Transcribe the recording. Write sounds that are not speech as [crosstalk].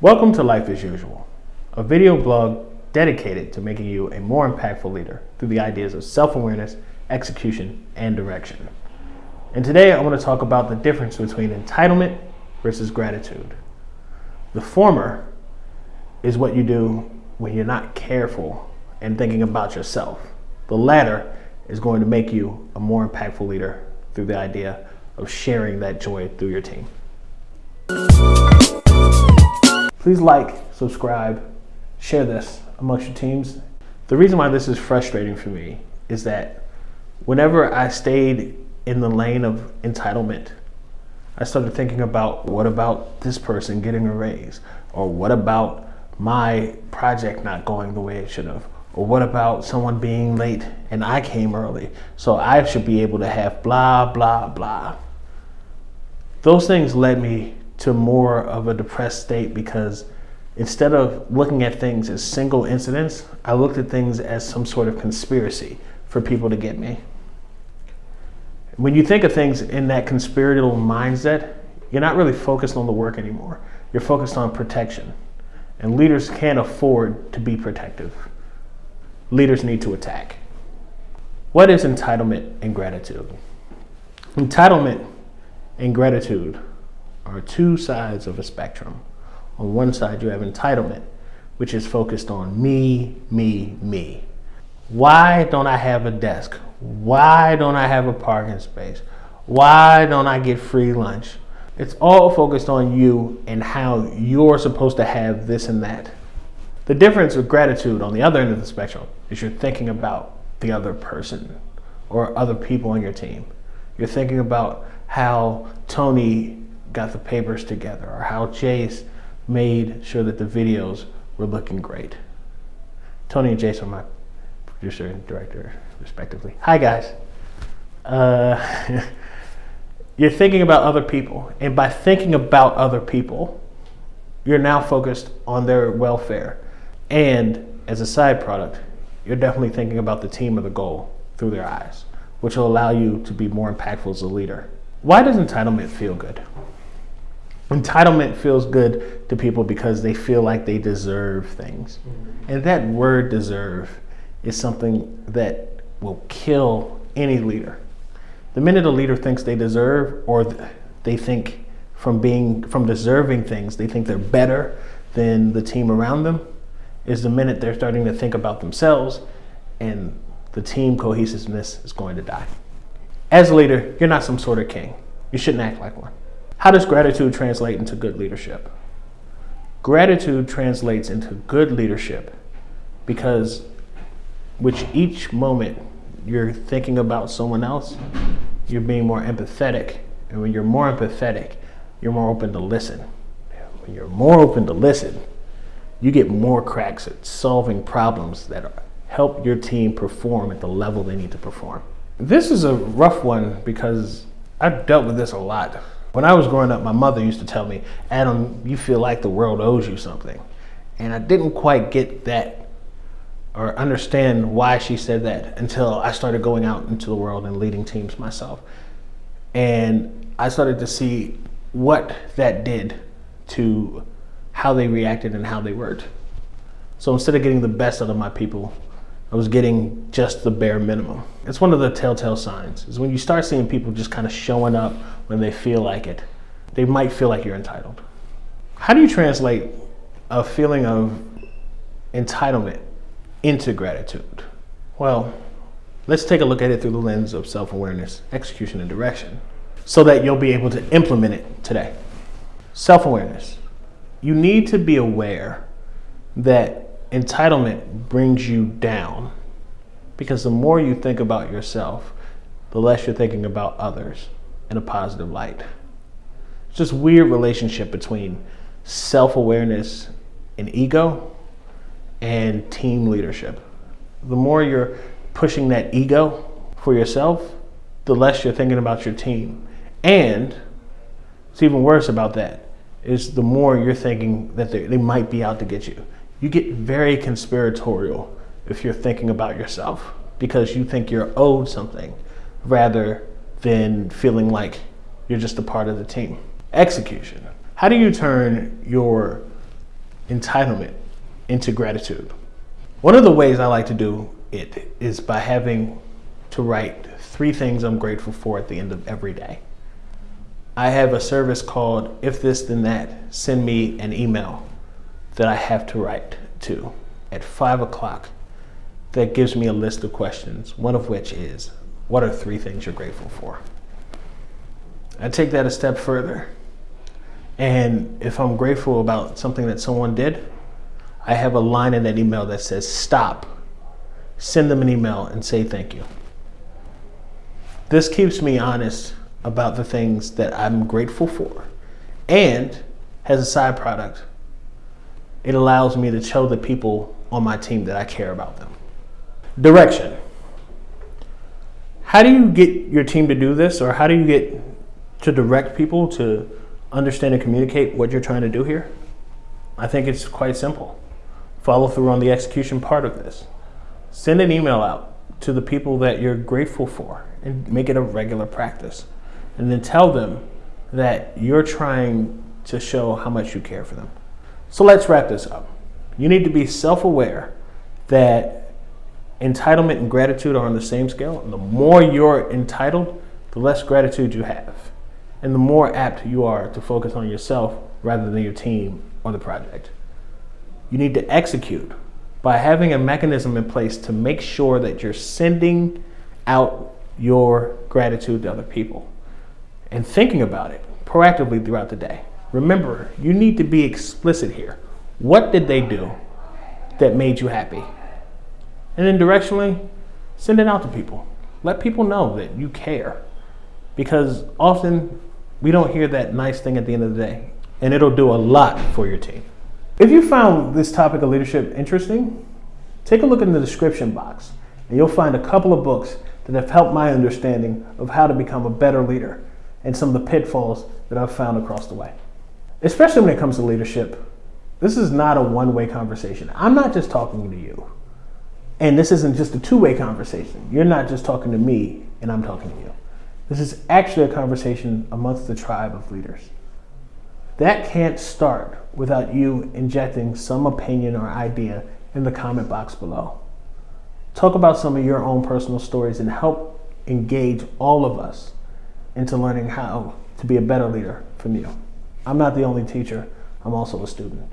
Welcome to Life as Usual, a video blog dedicated to making you a more impactful leader through the ideas of self awareness, execution, and direction. And today I want to talk about the difference between entitlement versus gratitude. The former is what you do when you're not careful and thinking about yourself. The latter is going to make you a more impactful leader through the idea of sharing that joy through your team. Please like, subscribe, share this amongst your teams. The reason why this is frustrating for me is that whenever I stayed in the lane of entitlement, I started thinking about what about this person getting a raise? Or what about my project not going the way it should have? Or what about someone being late and I came early? So I should be able to have blah, blah, blah. Those things led me to more of a depressed state because instead of looking at things as single incidents, I looked at things as some sort of conspiracy for people to get me. When you think of things in that conspiratorial mindset, you're not really focused on the work anymore. You're focused on protection. And leaders can't afford to be protective leaders need to attack. What is entitlement and gratitude? Entitlement and gratitude are two sides of a spectrum. On one side, you have entitlement, which is focused on me, me, me. Why don't I have a desk? Why don't I have a parking space? Why don't I get free lunch? It's all focused on you and how you're supposed to have this and that. The difference with gratitude on the other end of the spectrum is you're thinking about the other person or other people on your team. You're thinking about how Tony got the papers together or how Jace made sure that the videos were looking great. Tony and Jace are my producer and director, respectively. Hi, guys. Uh, [laughs] you're thinking about other people, and by thinking about other people, you're now focused on their welfare and as a side product, you're definitely thinking about the team or the goal through their eyes, which will allow you to be more impactful as a leader. Why does entitlement feel good? Entitlement feels good to people because they feel like they deserve things. Mm-hmm. And that word deserve is something that will kill any leader. The minute a leader thinks they deserve or they think from being from deserving things, they think they're better than the team around them, is the minute they're starting to think about themselves and the team cohesiveness is going to die. As a leader, you're not some sort of king. You shouldn't act like one. How does gratitude translate into good leadership? Gratitude translates into good leadership because which each moment you're thinking about someone else, you're being more empathetic. And when you're more empathetic, you're more open to listen. When you're more open to listen, you get more cracks at solving problems that help your team perform at the level they need to perform. This is a rough one because I've dealt with this a lot. When I was growing up, my mother used to tell me, Adam, you feel like the world owes you something. And I didn't quite get that or understand why she said that until I started going out into the world and leading teams myself. And I started to see what that did to how they reacted and how they worked. So instead of getting the best out of my people, I was getting just the bare minimum. It's one of the telltale signs is when you start seeing people just kind of showing up when they feel like it, they might feel like you're entitled. How do you translate a feeling of entitlement into gratitude? Well, let's take a look at it through the lens of self awareness, execution, and direction so that you'll be able to implement it today. Self awareness you need to be aware that entitlement brings you down because the more you think about yourself, the less you're thinking about others in a positive light. It's just weird relationship between self-awareness and ego and team leadership. The more you're pushing that ego for yourself, the less you're thinking about your team. And it's even worse about that is the more you're thinking that they, they might be out to get you. You get very conspiratorial if you're thinking about yourself because you think you're owed something rather than feeling like you're just a part of the team. Execution. How do you turn your entitlement into gratitude. One of the ways I like to do it is by having to write three things I'm grateful for at the end of every day. I have a service called If This Then That. Send me an email that I have to write to at five o'clock that gives me a list of questions, one of which is what are three things you're grateful for? I take that a step further. And if I'm grateful about something that someone did, I have a line in that email that says stop. Send them an email and say thank you. This keeps me honest about the things that I'm grateful for. And has a side product, it allows me to show the people on my team that I care about them. Direction. How do you get your team to do this, or how do you get to direct people to understand and communicate what you're trying to do here? I think it's quite simple. Follow through on the execution part of this. Send an email out to the people that you're grateful for and make it a regular practice. And then tell them that you're trying to show how much you care for them. So let's wrap this up. You need to be self aware that entitlement and gratitude are on the same scale. The more you're entitled, the less gratitude you have. And the more apt you are to focus on yourself rather than your team or the project. You need to execute by having a mechanism in place to make sure that you're sending out your gratitude to other people and thinking about it proactively throughout the day. Remember, you need to be explicit here. What did they do that made you happy? And then directionally, send it out to people. Let people know that you care. Because often we don't hear that nice thing at the end of the day, and it'll do a lot for your team. If you found this topic of leadership interesting, take a look in the description box, and you'll find a couple of books that have helped my understanding of how to become a better leader and some of the pitfalls that I've found across the way. Especially when it comes to leadership, this is not a one way conversation. I'm not just talking to you. And this isn't just a two way conversation. You're not just talking to me and I'm talking to you. This is actually a conversation amongst the tribe of leaders. That can't start without you injecting some opinion or idea in the comment box below. Talk about some of your own personal stories and help engage all of us into learning how to be a better leader from you. I'm not the only teacher, I'm also a student.